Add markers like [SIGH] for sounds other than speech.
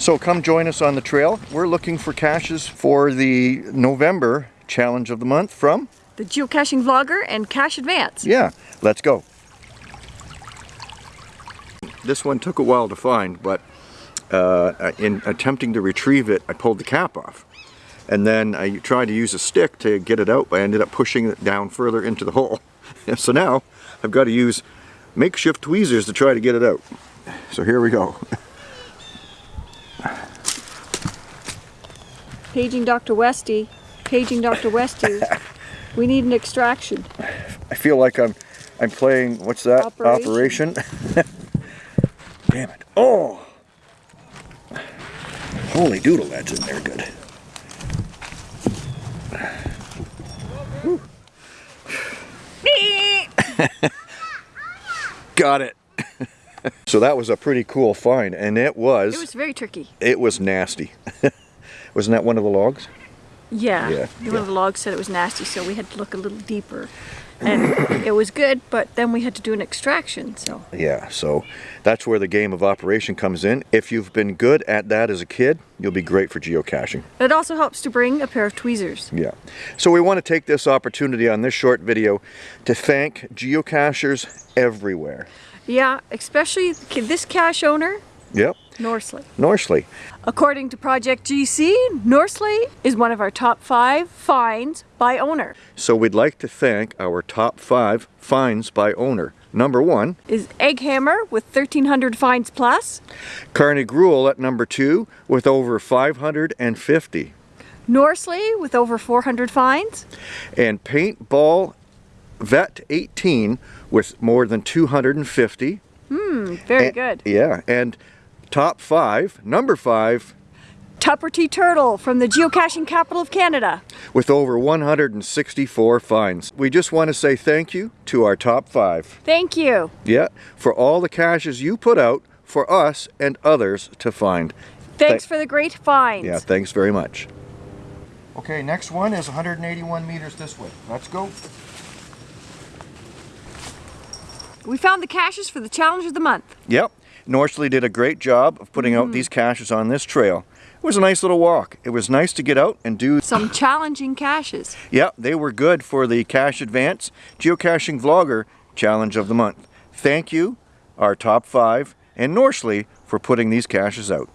So come join us on the trail. We're looking for caches for the November challenge of the month from, The geocaching vlogger and Cache Advance. yeah, let's go. This one took a while to find, but uh, in attempting to retrieve it, I pulled the cap off. And then I tried to use a stick to get it out, but I ended up pushing it down further into the hole. [LAUGHS] so now I've got to use makeshift tweezers to try to get it out. So here we go. [LAUGHS] Paging Dr. Westy. Paging Dr. Westy. [LAUGHS] we need an extraction. I feel like I'm I'm playing what's that? Operation. Operation. [LAUGHS] Damn it. Oh! Holy doodle, that's in there good. [LAUGHS] Got it. so that was a pretty cool find and it was It was very tricky. it was nasty. Wasn't that one of the logs? Yeah. Yeah, One of the logs said it was nasty, so we had to look a little deeper. And [COUGHS] it was good, but then we had to do an extraction, so. Yeah, so that's where the game of operation comes in. If you've been good at that as a kid, you'll be great for geocaching. It also helps to bring a pair of tweezers. Yeah. So we want to take this opportunity on this short video to thank geocachers everywhere. Yeah, especially this cache owner, Yep. Norsley. Norsley. According to Project GC, Norsley is one of our top five finds by owner. So we'd like to thank our top five finds by owner. Number one, Is Egghammer with 1300 finds plus, Carney Gruel at number two with over 550. Norsley with over 400 finds, And Paintball Vet 18 with more than 250. Hmm, very And- good. Yeah, and top five, number five, Tupper T. Turtle from the geocaching capital of Canada. with over 164 finds. We just want to say thank you to our top five. Thank you. Yeah, for all the caches you put out for us and others to find. Thanks Thank- for the great finds. Yeah, thanks very much. Okay, next one is 181 meters this way. Let's go. We found the caches for the challenge of the month. Yep, Norsley did a great job of putting out mm-hmm. these caches on this trail. It was a nice little walk. It was nice to get out and do [LAUGHS] Some challenging caches. Yeah, they were good for the Cache Advance Geocaching Vlogger Challenge of the Month. Thank you, our top five, and Norsley for putting these caches out.